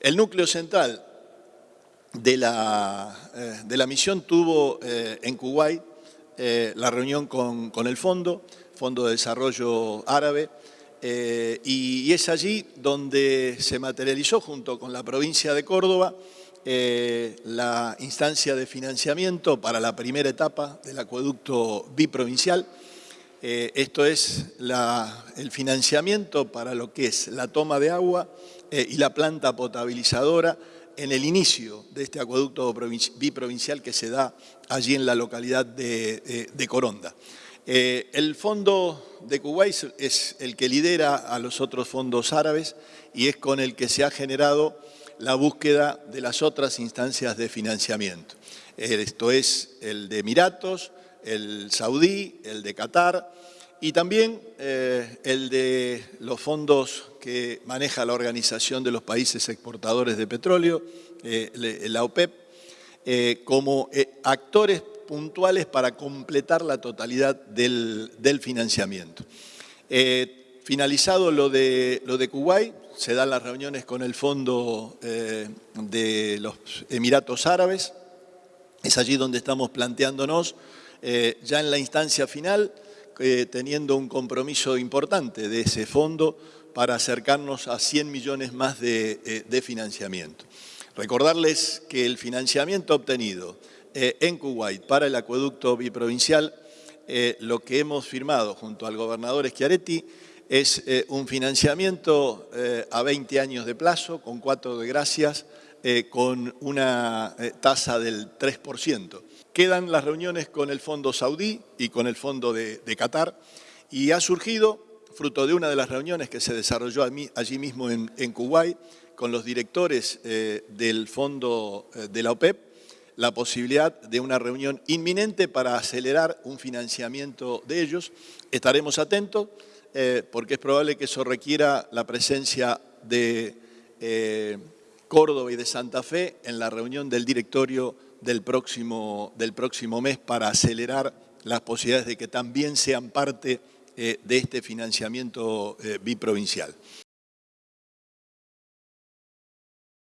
El núcleo central de la, eh, de la misión tuvo eh, en Kuwait eh, la reunión con, con, el Fondo, Fondo de Desarrollo Árabe, y, es allí donde se materializó junto con la provincia de Córdoba la instancia de financiamiento para la primera etapa del acueducto biprovincial. esto es el financiamiento para lo que es la toma de agua y la planta potabilizadora en el inicio de este acueducto biprovincial que se da allí en la localidad de, Coronda. Eh, el fondo de Kuwait es el que lidera a los otros fondos árabes y es con el que se ha generado la búsqueda de las otras instancias de financiamiento. Eh, esto es el de Emiratos, el saudí, el de Qatar y también eh, el de los fondos que maneja la Organización de los Países Exportadores de Petróleo, eh, la OPEP, eh, como actores puntuales para completar la totalidad del, financiamiento. finalizado lo de, lo de Kuwait, se dan las reuniones con el Fondo de los Emiratos Árabes, es allí donde estamos planteándonos, ya en la instancia final, teniendo un compromiso importante de ese fondo para acercarnos a 100 millones más de, eh, financiamiento. Recordarles que el financiamiento obtenido eh, en Kuwait para el acueducto biprovincial, eh, lo que hemos firmado junto al gobernador Schiaretti es un financiamiento a 20 años de plazo, con cuatro de gracias, con una tasa del 3%. Quedan las reuniones con el Fondo Saudí y con el Fondo de, Qatar y ha surgido fruto de una de las reuniones que se desarrolló allí mismo en, Kuwait con los directores eh, del fondo eh, de la OPEP, la posibilidad de una reunión inminente para acelerar un financiamiento de ellos. Estaremos atentos eh, porque es probable que eso requiera la presencia de Córdoba y de Santa Fe en la reunión del directorio del próximo, del próximo mes para acelerar las posibilidades de que también sean parte eh, de este financiamiento eh, biprovincial.